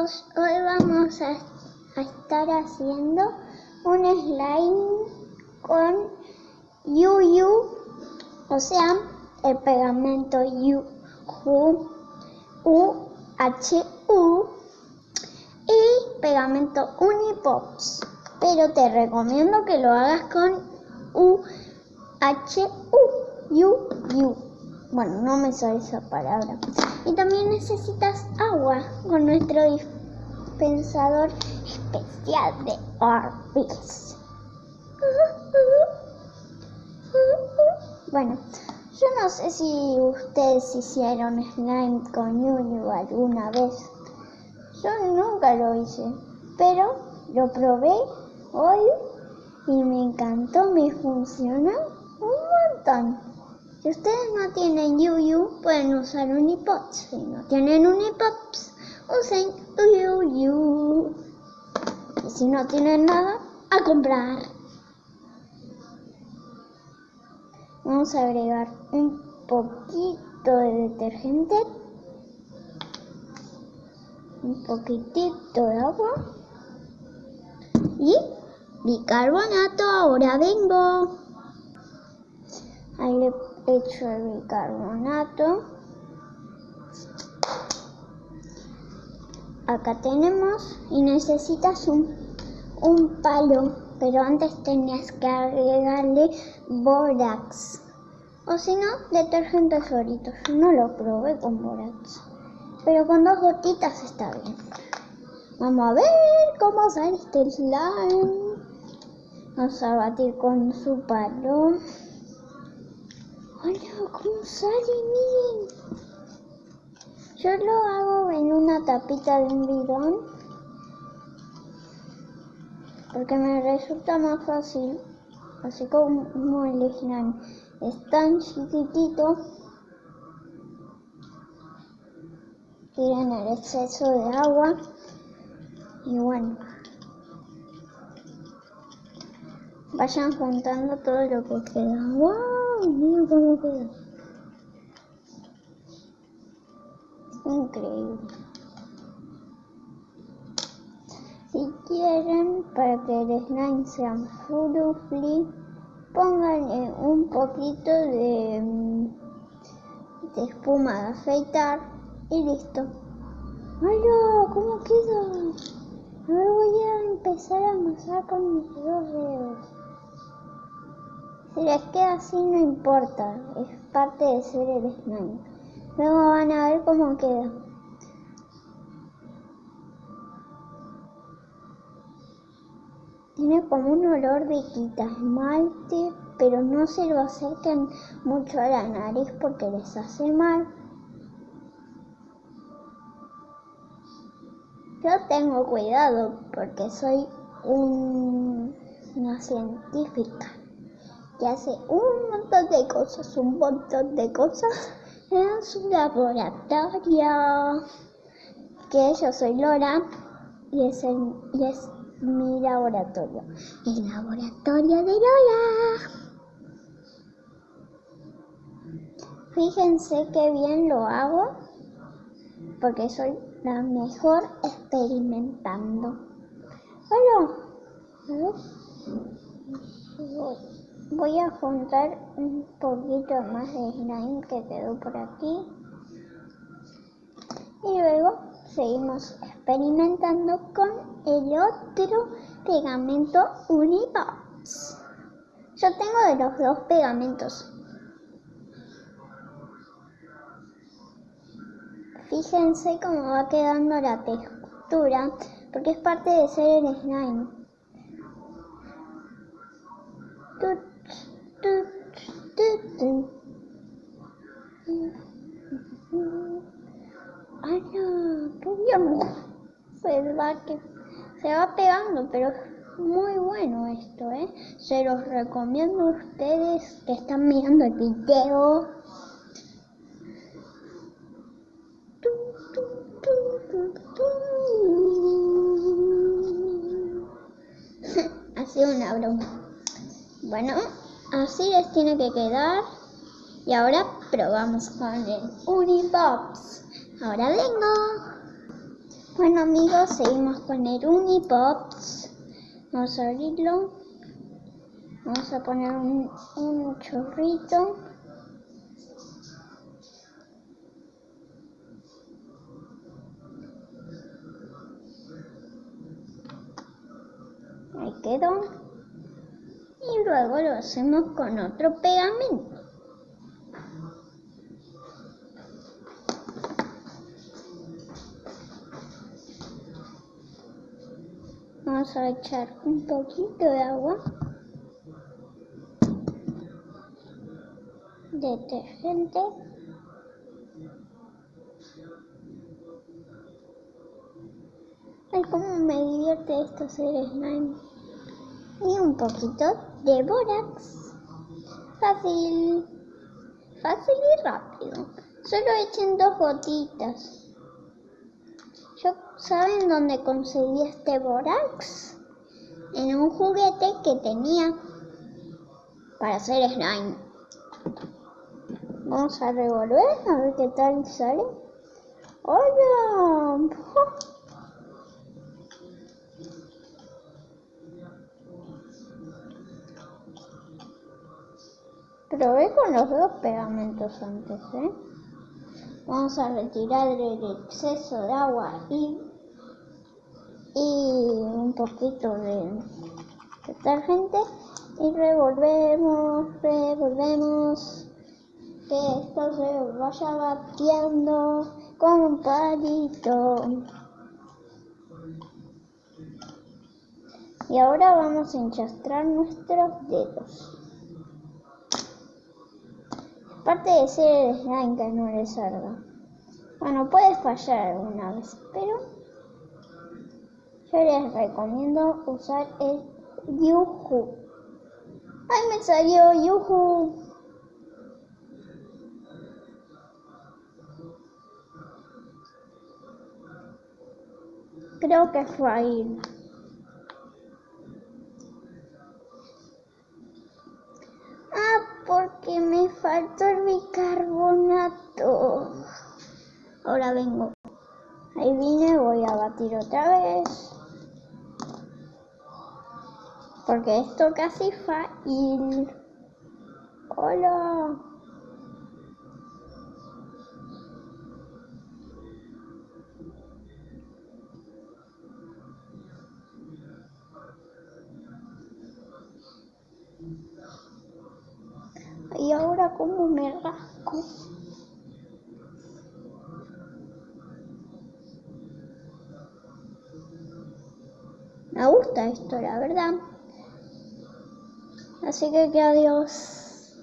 hoy vamos a, estar haciendo un slime con Yuyu, o sea, el pegamento Yu, U, H, U y pegamento Unipops. Pero te recomiendo que lo hagas con U, H, U, U, U. Bueno, no me sale esa palabra. Y también necesitas agua con nuestro dispensador especial de Orbis. Bueno, yo no sé si ustedes hicieron slime con Yuyu alguna vez. Yo nunca lo hice, pero lo probé hoy y me encantó, me funcionó un montón. Si ustedes no tienen Yuyu, pueden usar Unipops. Si no tienen Unipops, usen Yuyu. Y si no tienen nada, a comprar. Vamos a agregar un poquito de detergente, un poquitito de agua y bicarbonato. Ahora vengo. Ahí hecho el bicarbonato. Acá tenemos y necesitas un, un palo, pero antes tenías que agregarle borax. O si no, detergente solito. Yo no lo probé con borax. Pero con dos gotitas está bien. Vamos a ver cómo sale este slime. Vamos a batir con su palo. Hola, ¿cómo sale? Miren. Yo lo hago en una tapita de un bidón. Porque me resulta más fácil. Así como el slime es tan chiquitito. Tienen el exceso de agua. Y bueno. Vayan juntando todo lo que queda. ¡Wow! Mira cómo queda. Increíble. Si quieren, para que el slime sea fluffy, pónganle un poquito de, de espuma de afeitar y listo. ¡Hola! ¿Cómo queda? Ahora voy a empezar a amasar con mis dos dedos. Si les queda así no importa, es parte de ser el slime. Luego van a ver cómo queda. Tiene como un olor de quita esmalte, pero no se lo acerquen mucho a la nariz porque les hace mal. Yo tengo cuidado porque soy una científica que hace un montón de cosas, un montón de cosas en su laboratorio. Que yo soy Lora y es, y es mi laboratorio. El laboratorio de Lola. Fíjense qué bien lo hago porque soy la mejor experimentando. Bueno, a ver voy a juntar un poquito más de slime que quedó por aquí y luego seguimos experimentando con el otro pegamento Unibox. Yo tengo de los dos pegamentos. Fíjense cómo va quedando la textura porque es parte de ser el slime. Ay, no, se va, que, se va pegando, pero es muy bueno esto, ¿eh? Se los recomiendo a ustedes que están mirando el video. ha sido una broma. Bueno, así les tiene que quedar. Y ahora probamos con el Unibox. Ahora vengo. Bueno amigos, seguimos con el Unipops. Vamos a abrirlo. Vamos a poner un, un chorrito. Ahí quedó. Y luego lo hacemos con otro pegamento. Vamos a echar un poquito de agua. Detergente. Ay, cómo me divierte esto hacer slime. Y un poquito de borax. Fácil. Fácil y rápido. Solo echen dos gotitas. Yo, ¿Saben dónde conseguí este borax? En un juguete que tenía para hacer slime. Vamos a revolver a ver qué tal sale. ¡Hola! Probé con los dos pegamentos antes, ¿eh? Vamos a retirar el exceso de agua y, y un poquito de detergente y revolvemos, revolvemos que esto se vaya bateando con un palito. Y ahora vamos a enchastrar nuestros dedos. Aparte de ser slime que no le salga. Bueno, puede fallar alguna vez, pero yo les recomiendo usar el Yuhu. ¡Ay, me salió Yuhu! Creo que fue ahí. porque me faltó bicarbonato. Ahora vengo. Ahí vine, voy a batir otra vez. Porque esto casi fácil. Hola. Ahora como me rasco. Me gusta esto, la verdad. Así que que adiós.